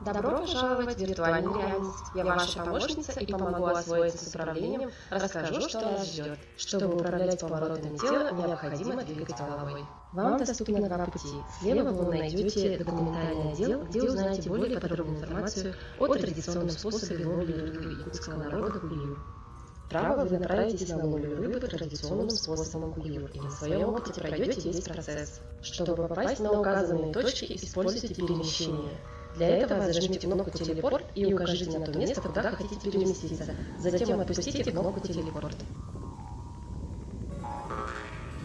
Добро пожаловать в виртуальную реальность. Я ваша помощница и помогу освоиться с управлением, расскажу, что нас ждет. Чтобы управлять поворотами тела, необходимо двигать головой. Вам доступно два пути. Слева вы найдете документальный отдел, где узнаете более подробную информацию о традиционном способе ловли рыбы якутского народа кулью. Вправо вы направитесь на ловлю рыбы традиционным способом кулью и на своем опыте пройдете весь процесс. Чтобы попасть на указанные точки, используйте перемещение. Для этого зажмите кнопку «Телепорт» и укажите на то место, куда хотите переместиться. Затем отпустите кнопку «Телепорт».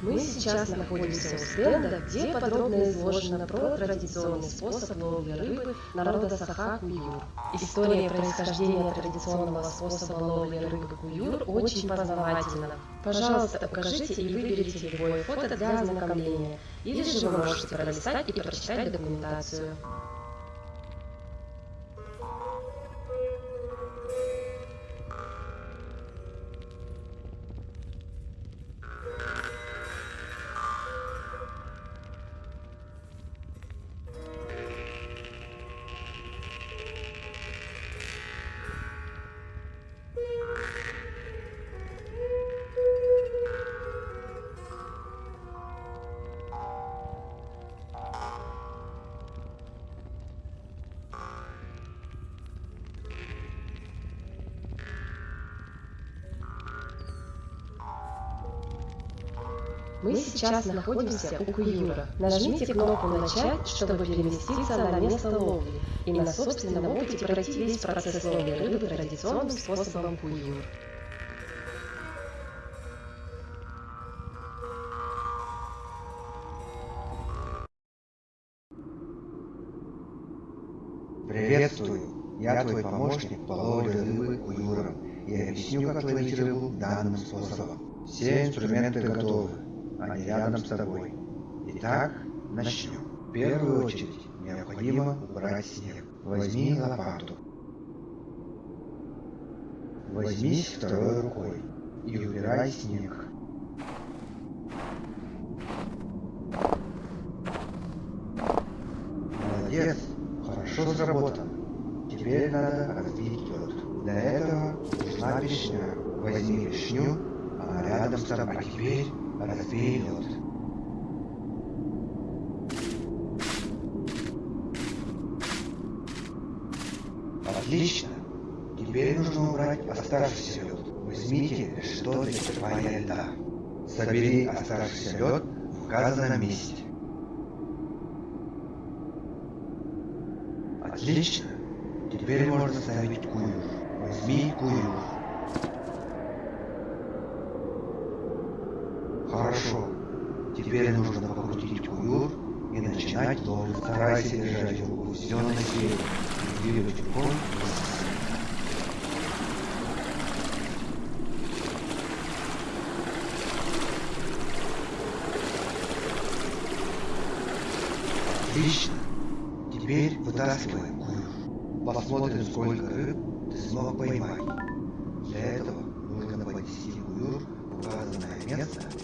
Мы сейчас находимся у стенда, где подробно изложено про традиционный способ ловли рыбы народа Саха Куюр. История происхождения традиционного способа ловли рыбы Куюр очень познавательна. Пожалуйста, покажите и выберите любое фото для ознакомления, или же вы можете пролистать и прочитать документацию. Мы сейчас находимся у Куюра. Нажмите кнопку «Начать», чтобы переместиться на место ловли и на собственном опыте пройти весь процесс ловли рыбы традиционным способом Куюр. Приветствую! Я твой помощник по ловле рыбы куюром и объясню, как ловить рыбу данным способом. Все инструменты готовы, они рядом с тобой. Итак, начнем. В первую очередь необходимо убрать снег. Возьми лопату. Возьмись второй рукой и убирай снег. Молодец, хорошо сработано. Теперь надо разбить лед. Для этого нужна пешня. Возьми пешню, она рядом с тобой. А теперь лед. Отлично. Теперь нужно убрать оставшийся лед. Возьмите что-то из льда. Собери оставшийся лед в указанном месте. Отлично. Теперь можно ставить куюр. Возьми куюр. Хорошо. Теперь нужно покрутить куюр и начинать ловить. Старайся держать руку все на силе и двигать рукой. Отлично. Теперь вытаскиваем куюр. Посмотрим, сколько рыб ты смог поймать. Для этого нужно поднести куюр в указанное место